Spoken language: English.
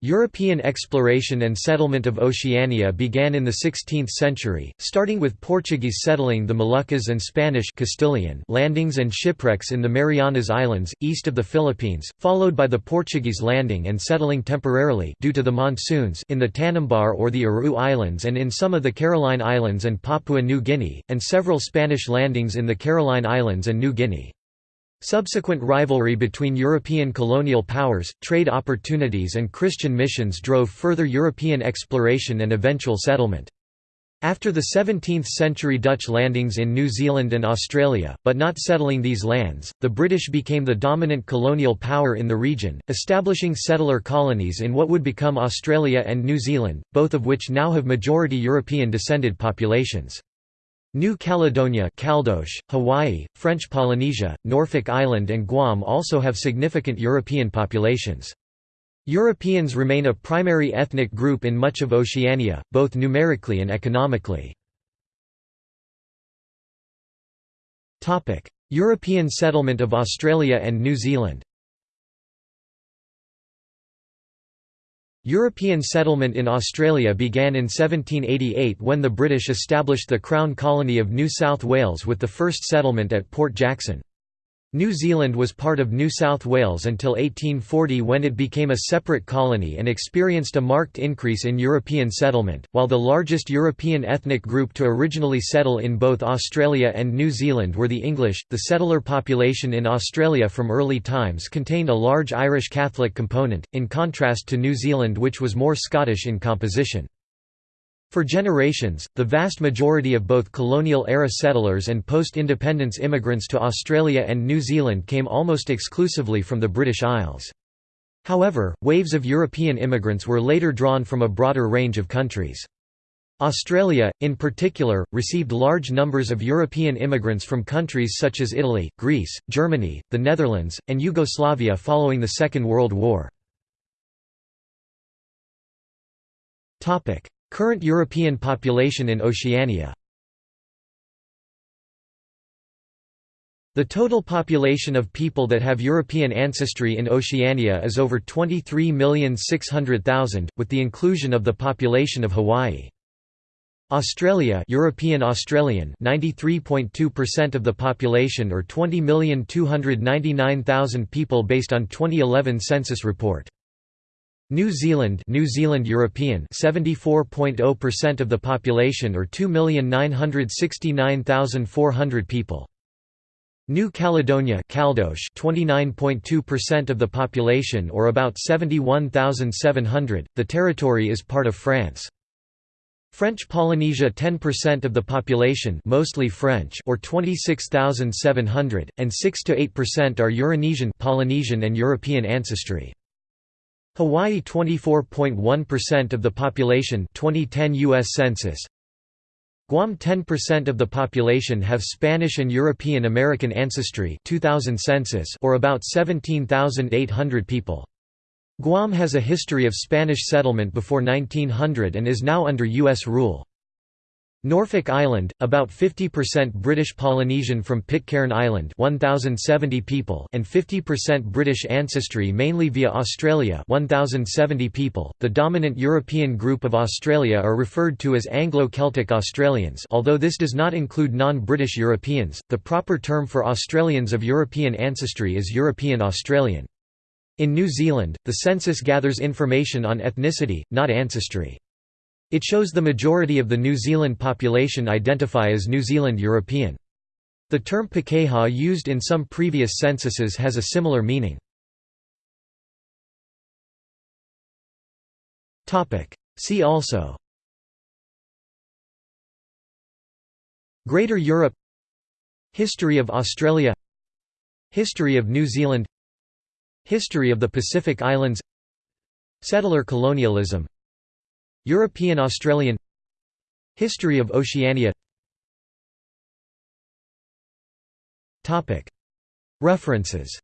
European exploration and settlement of Oceania began in the 16th century, starting with Portuguese settling the Moluccas and Spanish Castilian landings and shipwrecks in the Marianas Islands, east of the Philippines, followed by the Portuguese landing and settling temporarily due to the monsoons in the Tanimbar or the Aru Islands and in some of the Caroline Islands and Papua New Guinea, and several Spanish landings in the Caroline Islands and New Guinea. Subsequent rivalry between European colonial powers, trade opportunities and Christian missions drove further European exploration and eventual settlement. After the 17th-century Dutch landings in New Zealand and Australia, but not settling these lands, the British became the dominant colonial power in the region, establishing settler colonies in what would become Australia and New Zealand, both of which now have majority European-descended populations. New Caledonia Caldoche, Hawaii, French Polynesia, Norfolk Island and Guam also have significant European populations. Europeans remain a primary ethnic group in much of Oceania, both numerically and economically. European settlement of Australia and New Zealand European settlement in Australia began in 1788 when the British established the Crown Colony of New South Wales with the first settlement at Port Jackson. New Zealand was part of New South Wales until 1840 when it became a separate colony and experienced a marked increase in European settlement. While the largest European ethnic group to originally settle in both Australia and New Zealand were the English, the settler population in Australia from early times contained a large Irish Catholic component, in contrast to New Zealand which was more Scottish in composition. For generations, the vast majority of both colonial-era settlers and post-independence immigrants to Australia and New Zealand came almost exclusively from the British Isles. However, waves of European immigrants were later drawn from a broader range of countries. Australia, in particular, received large numbers of European immigrants from countries such as Italy, Greece, Germany, the Netherlands, and Yugoslavia following the Second World War. Current European population in Oceania The total population of people that have European ancestry in Oceania is over 23,600,000, with the inclusion of the population of Hawaii. Australia European Australian 93.2% of the population or 20,299,000 people based on 2011 census report. New Zealand New Zealand European 74.0% of the population or 2,969,400 people. New Caledonia Caldoche 29.2% of the population or about 71,700. The territory is part of France. French Polynesia 10% of the population mostly French or 26,700 and 6 to 8% are Euronesian Polynesian and European ancestry. Hawaii 24.1% of the population 2010 US Census Guam 10% of the population have Spanish and European American ancestry 2000 census or about 17,800 people. Guam has a history of Spanish settlement before 1900 and is now under U.S. rule. Norfolk Island, about 50% British Polynesian from Pitcairn Island 1,070 people and 50% British ancestry mainly via Australia 1,070 people. The dominant European group of Australia are referred to as Anglo-Celtic Australians although this does not include non-British Europeans, the proper term for Australians of European ancestry is European Australian. In New Zealand, the census gathers information on ethnicity, not ancestry. It shows the majority of the New Zealand population identify as New Zealand European. The term Pakeha used in some previous censuses has a similar meaning. See also Greater Europe History of Australia History of New Zealand History of the Pacific Islands Settler colonialism European Australian History of Oceania References